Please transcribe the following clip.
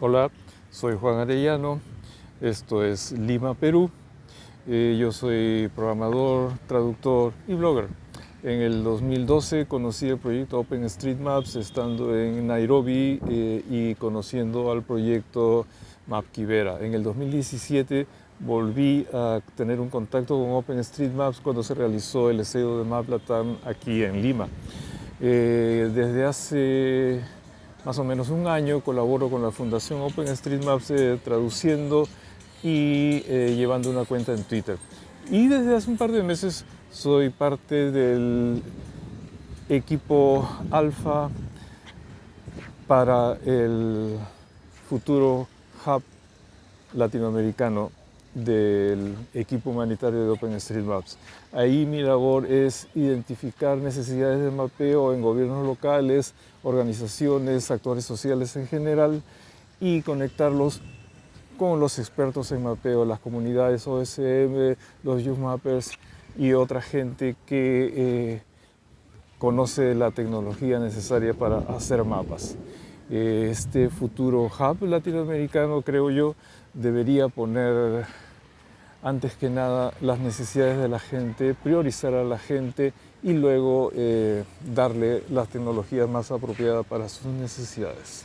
Hola, soy Juan Arellano, esto es Lima, Perú. Eh, yo soy programador, traductor y blogger. En el 2012 conocí el proyecto OpenStreetMaps estando en Nairobi eh, y conociendo al proyecto MapKibera. En el 2017 volví a tener un contacto con OpenStreetMaps cuando se realizó el SEO de MapLatam aquí en Lima. Eh, desde hace más o menos un año colaboro con la Fundación OpenStreetMaps eh, traduciendo y eh, llevando una cuenta en Twitter. Y desde hace un par de meses soy parte del equipo alfa para el futuro hub latinoamericano del equipo humanitario de OpenStreetMaps. Ahí mi labor es identificar necesidades de mapeo en gobiernos locales, organizaciones, actores sociales en general y conectarlos con los expertos en mapeo, las comunidades OSM, los Youth Mappers y otra gente que eh, conoce la tecnología necesaria para hacer mapas. Eh, este futuro hub latinoamericano, creo yo, debería poner antes que nada las necesidades de la gente, priorizar a la gente y luego eh, darle las tecnologías más apropiadas para sus necesidades.